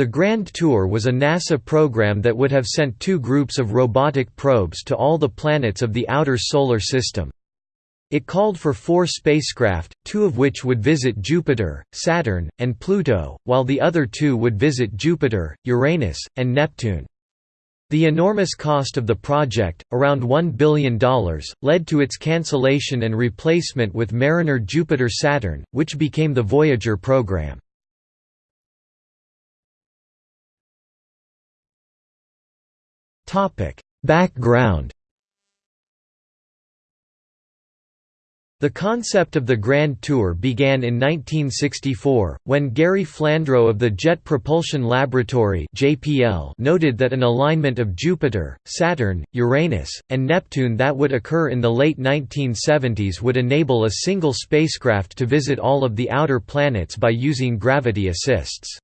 The Grand Tour was a NASA program that would have sent two groups of robotic probes to all the planets of the outer Solar System. It called for four spacecraft, two of which would visit Jupiter, Saturn, and Pluto, while the other two would visit Jupiter, Uranus, and Neptune. The enormous cost of the project, around $1 billion, led to its cancellation and replacement with Mariner Jupiter-Saturn, which became the Voyager program. Background The concept of the Grand Tour began in 1964, when Gary Flandro of the Jet Propulsion Laboratory noted that an alignment of Jupiter, Saturn, Uranus, and Neptune that would occur in the late 1970s would enable a single spacecraft to visit all of the outer planets by using gravity assists.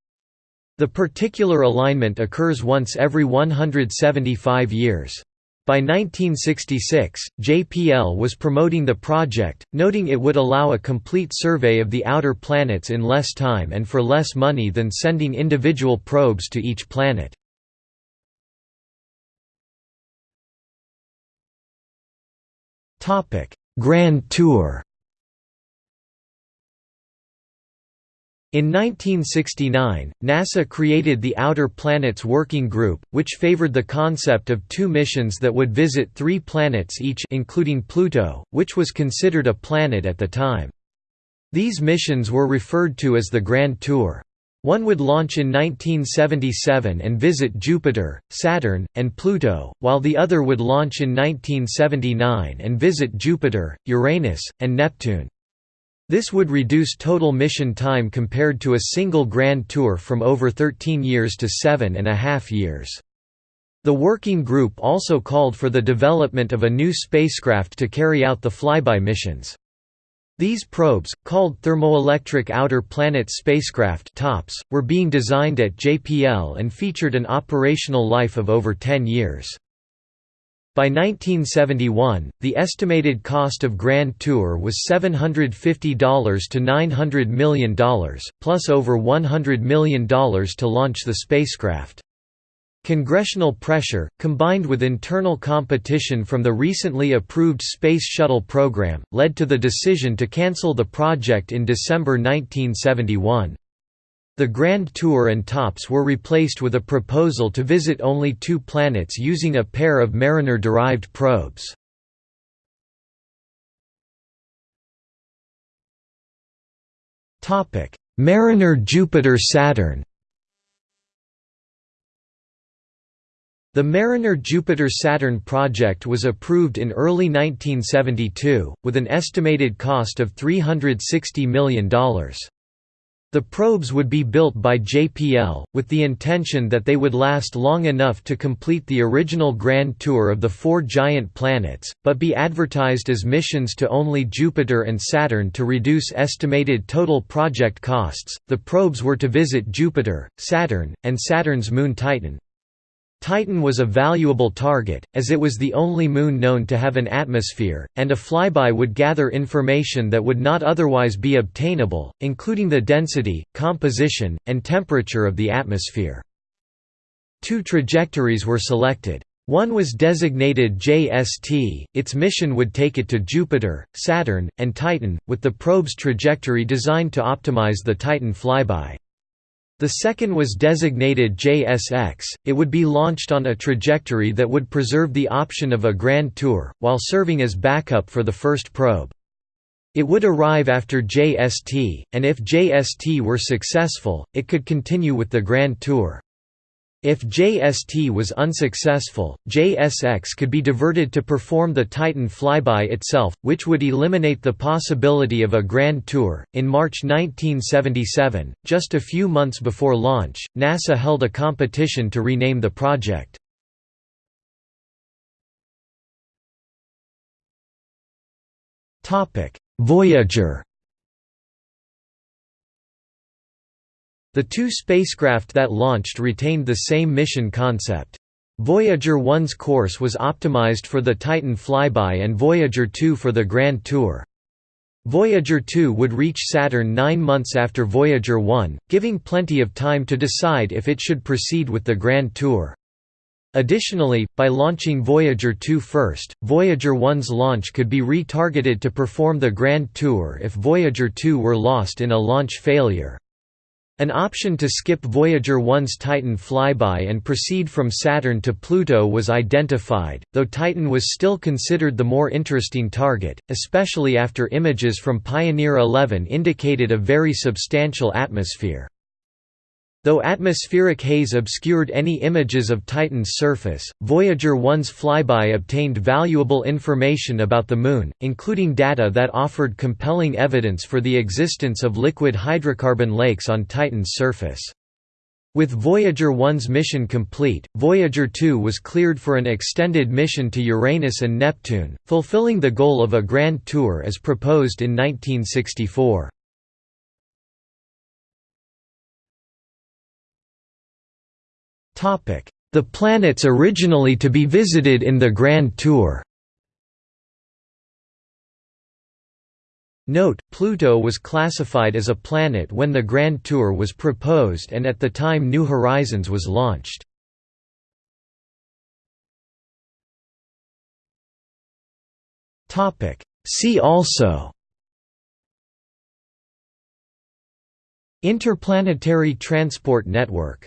The particular alignment occurs once every 175 years. By 1966, JPL was promoting the project, noting it would allow a complete survey of the outer planets in less time and for less money than sending individual probes to each planet. Grand Tour In 1969, NASA created the Outer Planets Working Group, which favored the concept of two missions that would visit three planets each including Pluto, which was considered a planet at the time. These missions were referred to as the Grand Tour. One would launch in 1977 and visit Jupiter, Saturn, and Pluto, while the other would launch in 1979 and visit Jupiter, Uranus, and Neptune. This would reduce total mission time compared to a single Grand Tour from over 13 years to seven and a half years. The working group also called for the development of a new spacecraft to carry out the flyby missions. These probes, called Thermoelectric Outer Planet Spacecraft TOPS, were being designed at JPL and featured an operational life of over 10 years. By 1971, the estimated cost of Grand Tour was $750 to $900 million, plus over $100 million to launch the spacecraft. Congressional pressure, combined with internal competition from the recently approved Space Shuttle program, led to the decision to cancel the project in December 1971. The Grand Tour and TOPS were replaced with a proposal to visit only two planets using a pair of Mariner-derived probes. Mariner Jupiter-Saturn The Mariner Jupiter-Saturn project was approved in early 1972, with an estimated cost of $360 million. The probes would be built by JPL, with the intention that they would last long enough to complete the original Grand Tour of the four giant planets, but be advertised as missions to only Jupiter and Saturn to reduce estimated total project costs. The probes were to visit Jupiter, Saturn, and Saturn's moon Titan, Titan was a valuable target, as it was the only moon known to have an atmosphere, and a flyby would gather information that would not otherwise be obtainable, including the density, composition, and temperature of the atmosphere. Two trajectories were selected. One was designated JST, its mission would take it to Jupiter, Saturn, and Titan, with the probe's trajectory designed to optimize the Titan flyby. The second was designated JSX, it would be launched on a trajectory that would preserve the option of a Grand Tour, while serving as backup for the first probe. It would arrive after JST, and if JST were successful, it could continue with the Grand Tour. If JST was unsuccessful, JSX could be diverted to perform the Titan flyby itself, which would eliminate the possibility of a grand tour. In March 1977, just a few months before launch, NASA held a competition to rename the project. Topic: Voyager The two spacecraft that launched retained the same mission concept. Voyager 1's course was optimized for the Titan flyby and Voyager 2 for the Grand Tour. Voyager 2 would reach Saturn nine months after Voyager 1, giving plenty of time to decide if it should proceed with the Grand Tour. Additionally, by launching Voyager 2 first, Voyager 1's launch could be retargeted to perform the Grand Tour if Voyager 2 were lost in a launch failure. An option to skip Voyager 1's Titan flyby and proceed from Saturn to Pluto was identified, though Titan was still considered the more interesting target, especially after images from Pioneer 11 indicated a very substantial atmosphere. Though atmospheric haze obscured any images of Titan's surface, Voyager 1's flyby obtained valuable information about the Moon, including data that offered compelling evidence for the existence of liquid hydrocarbon lakes on Titan's surface. With Voyager 1's mission complete, Voyager 2 was cleared for an extended mission to Uranus and Neptune, fulfilling the goal of a grand tour as proposed in 1964. The planets originally to be visited in the Grand Tour. Note, Pluto was classified as a planet when the Grand Tour was proposed and at the time New Horizons was launched. See also Interplanetary Transport Network